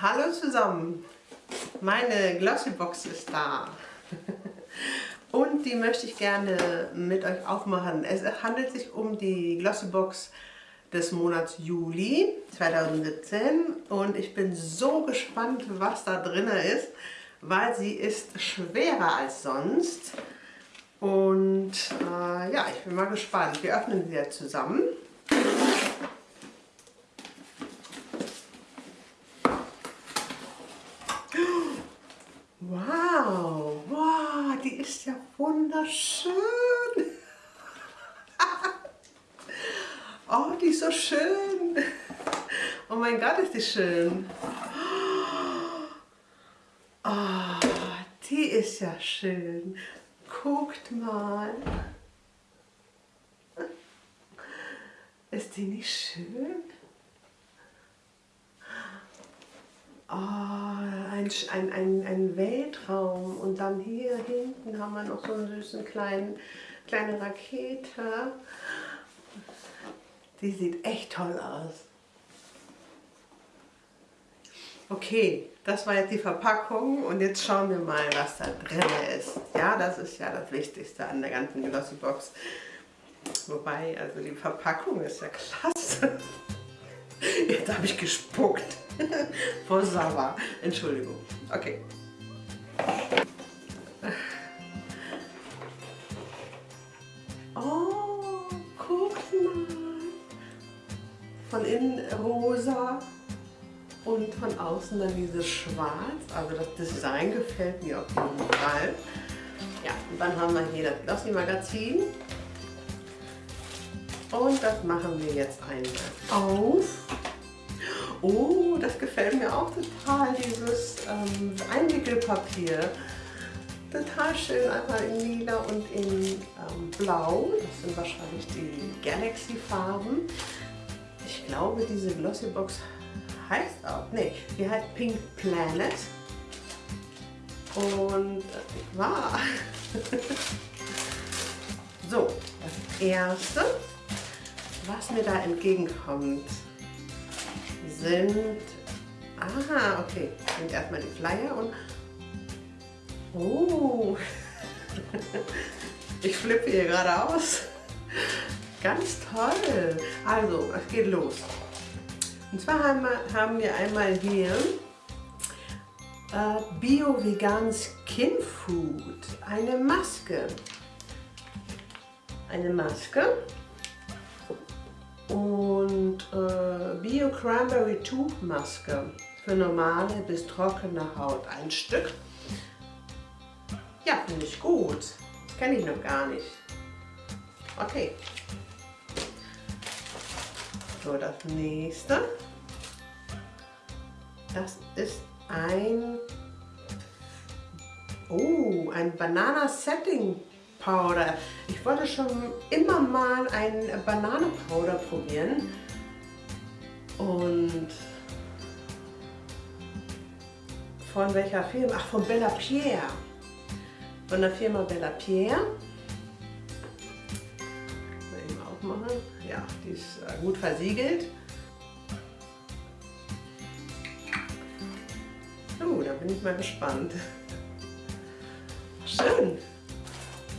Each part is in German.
Hallo zusammen, meine Glossybox ist da und die möchte ich gerne mit euch aufmachen. Es handelt sich um die Glossybox des Monats Juli 2017 und ich bin so gespannt, was da drin ist, weil sie ist schwerer als sonst und äh, ja, ich bin mal gespannt. Wir öffnen sie jetzt zusammen. Wow, wow, die ist ja wunderschön. Oh, die ist so schön. Oh mein Gott, ist die schön. Oh, die ist ja schön. Guckt mal. Ist die nicht schön? Oh, ein, ein, ein, ein Weltraum und dann hier hinten haben wir noch so einen süßen kleinen, kleine Rakete. Die sieht echt toll aus. Okay, das war jetzt die Verpackung und jetzt schauen wir mal, was da drin ist. Ja, das ist ja das Wichtigste an der ganzen Glossybox. Wobei, also die Verpackung ist ja klasse. Jetzt habe ich gespuckt. Vor Sava. Entschuldigung. Okay. Von innen rosa und von außen dann dieses Schwarz. Also das Design gefällt mir auf jeden Fall. Ja, und dann haben wir hier das Glossy Magazin. Und das machen wir jetzt einmal auf. Oh, das gefällt mir auch total, dieses ähm, Einwickelpapier. Total schön, einmal in lila und in ähm, blau. Das sind wahrscheinlich die Galaxy-Farben. Ich glaube, diese Glossybox heißt auch, nee, die heißt Pink Planet. Und äh, war. so, das erste, was mir da entgegenkommt, sind, aha, okay, sind erstmal die Flyer und, oh, ich flippe hier gerade aus. Ganz toll. Also, es geht los. Und zwar haben wir, haben wir einmal hier äh, Bio-Vegan Skin Food. Eine Maske. Eine Maske und äh, Bio Cranberry Tuchmaske für normale bis trockene Haut. Ein Stück. Ja, finde ich gut. Kenne ich noch gar nicht. Okay. So, das nächste. Das ist ein Oh, ein Banana Setting Powder. Ich wollte schon immer mal ein Bananenpowder probieren. Und von welcher Firma? Ach, von Bella Pierre. Von der Firma Bella Pierre. Die ist äh, gut versiegelt. Oh, da bin ich mal gespannt. Schön.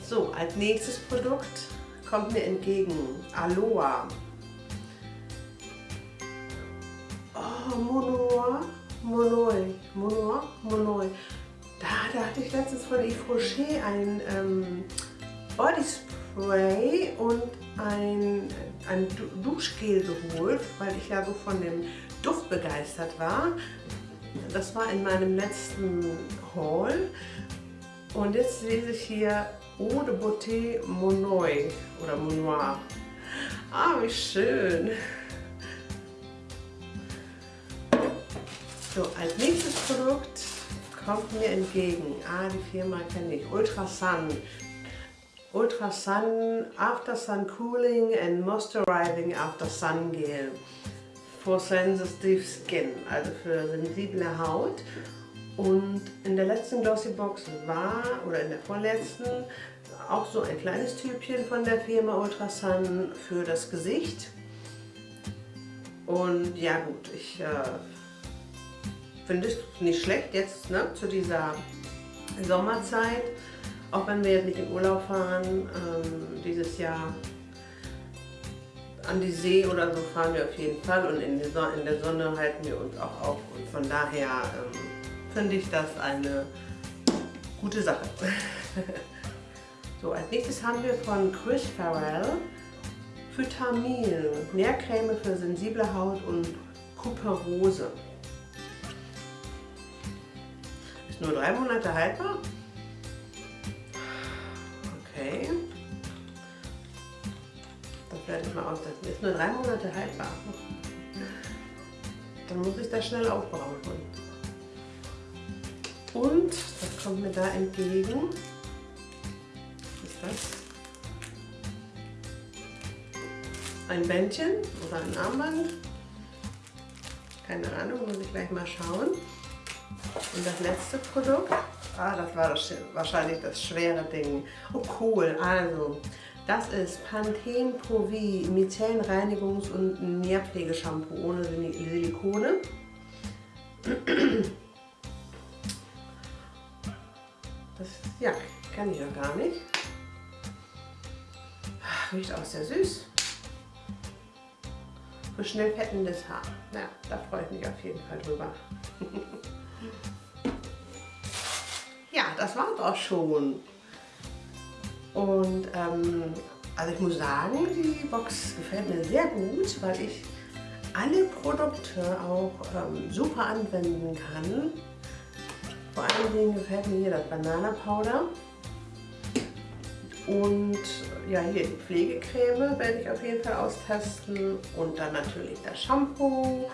So, als nächstes Produkt kommt mir entgegen Aloha. Oh, Monoa, Monoi, Monoa, Monoi. Da, da hatte ich letztens von Yves Rocher ein ähm, Body Spray und ein, ein Duschgel geholt, weil ich ja so von dem Duft begeistert war. Das war in meinem letzten Haul. Und jetzt lese ich hier Eau de Beauté Monoy oder Monoir. Ah, wie schön. So, als nächstes Produkt kommt mir entgegen. Ah, die Firma kenne ich. Ultra Sun. Ultra Sun After Sun Cooling and Moisturizing After Sun Gel for Sensitive Skin, also für sensible Haut. Und in der letzten Glossy Box war, oder in der vorletzten, auch so ein kleines Typchen von der Firma Ultrasun für das Gesicht. Und ja gut, ich äh, finde ich nicht schlecht jetzt ne, zu dieser Sommerzeit. Auch wenn wir jetzt nicht in Urlaub fahren, ähm, dieses Jahr an die See oder so fahren wir auf jeden Fall und in, in der Sonne halten wir uns auch auf. Und von daher ähm, finde ich das eine gute Sache. so, als nächstes haben wir von Chris Farrell Phytamil, Nährcreme für sensible Haut und Kuperose. Ist nur drei Monate haltbar. Okay. Das werde ich mal austesten. Ist nur drei Monate haltbar. Dann muss ich das schnell aufbrauchen. Und, was kommt mir da entgegen? Was ist das? Ein Bändchen oder ein Armband. Keine Ahnung, muss ich gleich mal schauen. Und das letzte Produkt, ah, das war das, wahrscheinlich das schwere Ding. Oh cool, also das ist Pantene Pro V Reinigungs- und Nährpflegeshampoo ohne Silikone. Das ja, kann ich ja gar nicht. Riecht auch sehr süß. Für schnell fettendes Haar. Ja, da freue ich mich auf jeden Fall drüber. das war auch schon. Und ähm, also ich muss sagen, die Box gefällt mir sehr gut, weil ich alle Produkte auch ähm, super anwenden kann. Vor allen Dingen gefällt mir hier das Banana Powder. Und ja, hier die Pflegecreme werde ich auf jeden Fall austesten. Und dann natürlich das Shampoo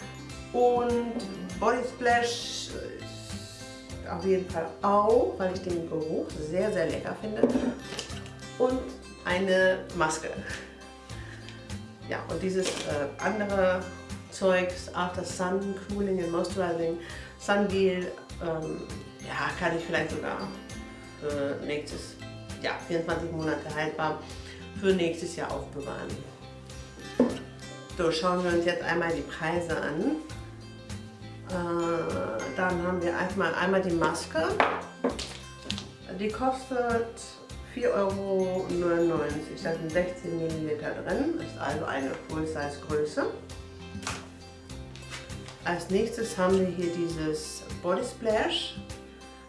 und Body Splash auf jeden Fall auch, weil ich den Geruch sehr, sehr lecker finde. Und eine Maske. Ja, und dieses äh, andere Zeugs, After Sun Cooling and Moisturizing Sun Gel, ähm, ja, kann ich vielleicht sogar für nächstes, ja, 24 Monate haltbar, für nächstes Jahr aufbewahren. So, schauen wir uns jetzt einmal die Preise an. Äh, dann haben wir einmal, einmal die Maske. Die kostet 4,99 Euro. Da sind 16 ml drin, ist also eine Full-Size Größe. Als nächstes haben wir hier dieses Body Splash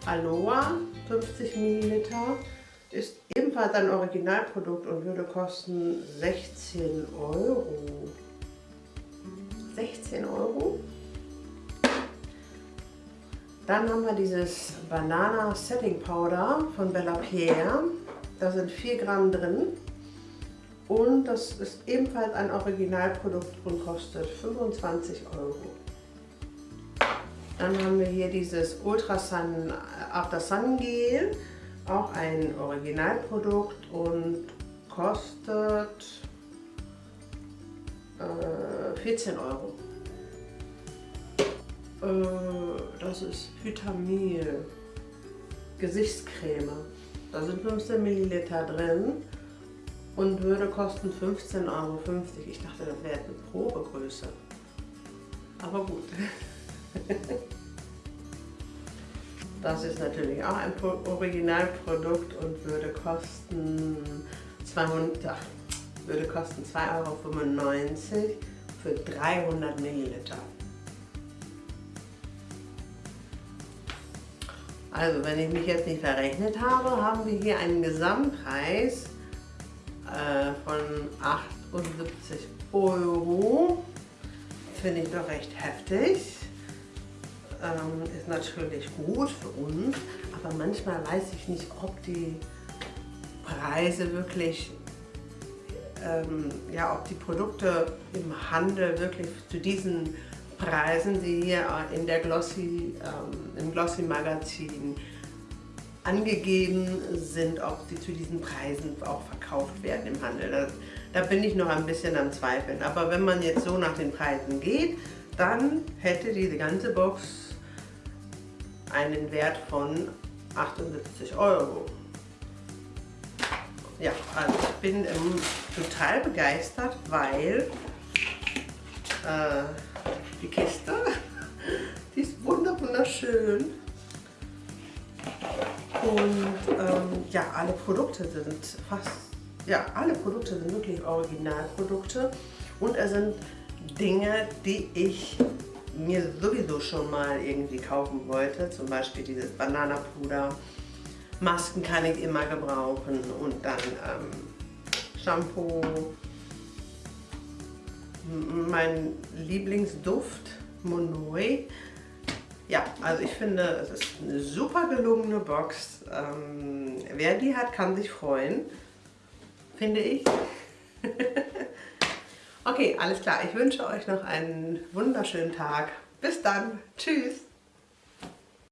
Aloha 50 ml. Ist ebenfalls ein Originalprodukt und würde kosten 16 Euro. 16 Euro. Dann haben wir dieses Banana Setting Powder von Bella Pierre. Da sind 4 Gramm drin. Und das ist ebenfalls ein Originalprodukt und kostet 25 Euro. Dann haben wir hier dieses Ultra Sun After Sun Gel, auch ein Originalprodukt und kostet äh, 14 Euro. Äh, das ist Vitamil Gesichtscreme. Da sind 15 Milliliter drin und würde kosten 15,50 Euro. Ich dachte, das wäre eine Probegröße. Aber gut. Das ist natürlich auch ein Originalprodukt und würde kosten 200, würde kosten 2,95 Euro für 300 Milliliter. Also wenn ich mich jetzt nicht verrechnet habe, haben wir hier einen Gesamtpreis äh, von 78 Euro. Finde ich doch recht heftig. Ähm, ist natürlich gut für uns, aber manchmal weiß ich nicht, ob die Preise wirklich, ähm, ja, ob die Produkte im Handel wirklich zu diesen Preisen, die hier in der Glossy, ähm, im Glossy Magazin angegeben sind, ob sie zu diesen Preisen auch verkauft werden im Handel. Da, da bin ich noch ein bisschen am Zweifeln. Aber wenn man jetzt so nach den Preisen geht, dann hätte diese ganze Box einen Wert von 78 Euro. Ja, also ich bin ähm, total begeistert, weil äh, die Kiste, die ist wunderschön. Und ähm, ja, alle Produkte sind fast, ja, alle Produkte sind wirklich Originalprodukte. Und es sind Dinge, die ich mir sowieso schon mal irgendwie kaufen wollte. Zum Beispiel dieses Bananapuder. Masken kann ich immer gebrauchen und dann ähm, Shampoo. Mein Lieblingsduft, Monoi. Ja, also ich finde, es ist eine super gelungene Box. Ähm, wer die hat, kann sich freuen, finde ich. okay, alles klar. Ich wünsche euch noch einen wunderschönen Tag. Bis dann. Tschüss.